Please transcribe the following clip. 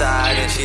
side and she